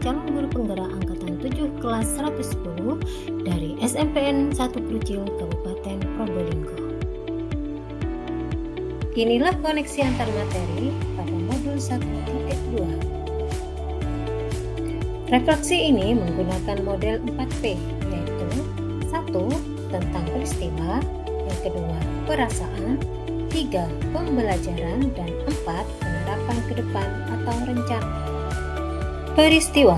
calon guru penggerak angkatan 7 kelas 110 dari SMPN 1 Krucil Kabupaten Probolinggo. Inilah koneksi antar materi pada modul 1.2. Refleksi ini menggunakan model 4P yaitu 1. tentang peristiwa, yang kedua perasaan, 3. pembelajaran, dan 4. penerapan ke depan atau rencana. Peristiwa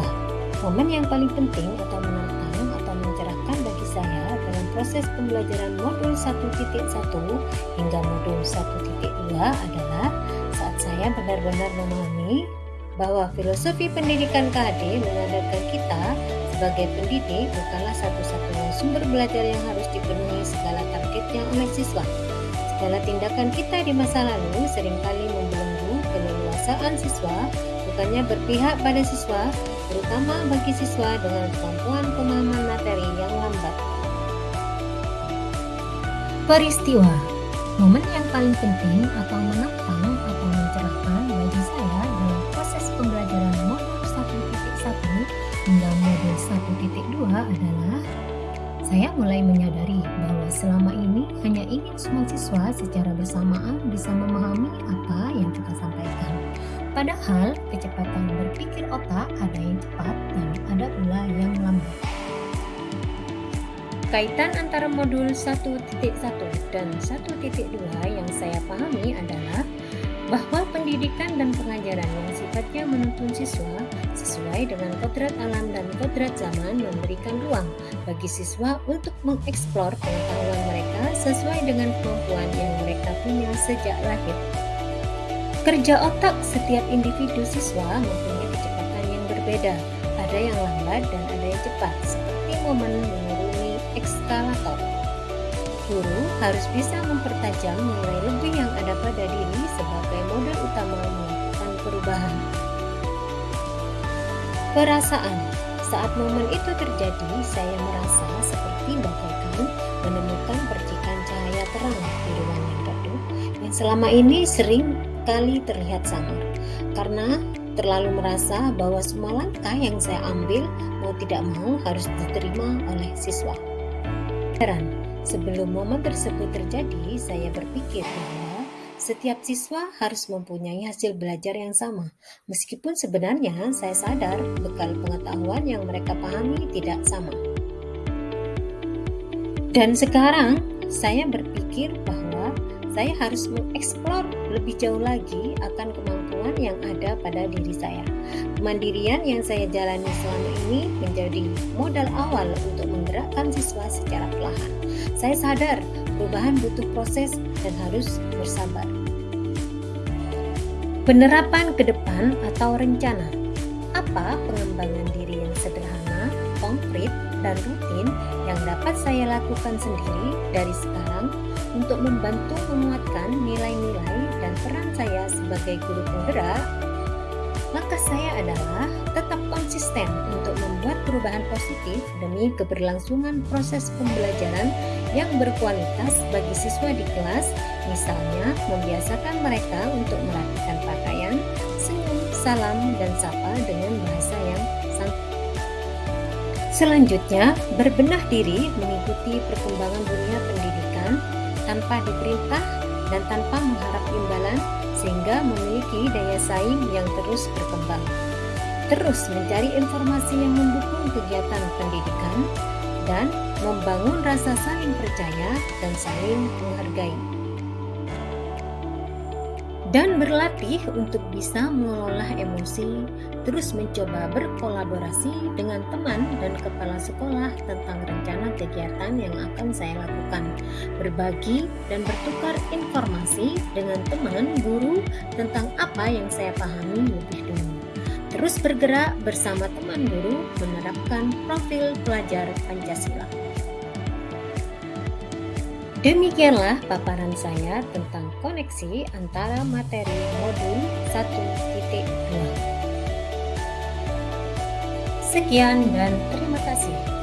Momen yang paling penting atau menantang atau mencerahkan bagi saya dalam proses pembelajaran modul 1.1 hingga modul 1.2 adalah saat saya benar-benar memahami bahwa filosofi pendidikan KHD menyadarkan kita sebagai pendidik bukanlah satu-satunya sumber belajar yang harus dipenuhi segala targetnya oleh siswa. Segala tindakan kita di masa lalu sering kali membelenggu keleluasaan siswa bukannya berpihak pada siswa, terutama bagi siswa dengan kemampuan pemahaman materi yang lambat. Peristiwa Momen yang paling penting atau menantang atau mencerahkan bagi saya dalam proses pembelajaran modul 1.1 hingga modul 1.2 adalah saya mulai menyadari bahwa selama ini hanya ingin semua siswa secara bersamaan bisa memahami apa yang. Padahal kecepatan berpikir otak ada yang cepat dan ada pula yang lambat. Kaitan antara modul 1.1 dan 1.2 yang saya pahami adalah bahwa pendidikan dan pengajaran yang sifatnya menuntun siswa sesuai dengan kodrat alam dan kodrat zaman memberikan ruang bagi siswa untuk mengeksplor pengetahuan mereka sesuai dengan kemampuan yang mereka punya sejak lahir. Kerja otak setiap individu siswa mempunyai kecepatan yang berbeda. Ada yang lambat dan ada yang cepat, seperti momen menuruni ekskalator. Guru harus bisa mempertajam nilai lebih yang ada pada diri sebagai modal utama melakukan perubahan. Perasaan saat momen itu terjadi, saya merasa seperti bagaikan menemukan percikan cahaya terang di ruang yang redup yang selama ini sering kali terlihat samar karena terlalu merasa bahwa semua langkah yang saya ambil mau tidak mau harus diterima oleh siswa. Heran, sebelum momen tersebut terjadi, saya berpikir bahwa setiap siswa harus mempunyai hasil belajar yang sama, meskipun sebenarnya saya sadar bekal pengetahuan yang mereka pahami tidak sama. Dan sekarang saya berpikir bahwa saya harus mengeksplor lebih jauh lagi akan kemampuan yang ada pada diri saya. Kemandirian yang saya jalani selama ini menjadi modal awal untuk menggerakkan siswa secara perlahan. Saya sadar perubahan butuh proses dan harus bersabar. Penerapan ke depan atau rencana. Apa pengembangan diri yang sederhana, konkret, dan rutin yang dapat saya lakukan sendiri dari sekarang untuk membantu menguatkan nilai-nilai dan peran saya sebagai guru penggerak, langkah saya adalah tetap konsisten untuk membuat perubahan positif demi keberlangsungan proses pembelajaran yang berkualitas bagi siswa di kelas, misalnya membiasakan mereka untuk merapikan pakaian, senyum, salam, dan sapa dengan bahasa yang santai. Selanjutnya, berbenah diri mengikuti perkembangan dunia pendidikan tanpa diperintah dan tanpa mengharap imbalan sehingga memiliki daya saing yang terus berkembang. Terus mencari informasi yang mendukung kegiatan pendidikan dan membangun rasa saling percaya dan saling menghargai dan berlatih untuk bisa mengelola emosi, terus mencoba berkolaborasi dengan teman dan kepala sekolah tentang rencana kegiatan yang akan saya lakukan, berbagi dan bertukar informasi dengan teman guru tentang apa yang saya pahami lebih dulu. Terus bergerak bersama teman guru menerapkan profil pelajar Pancasila. Demikianlah paparan saya tentang koneksi antara materi modul 1.2. Sekian dan terima kasih.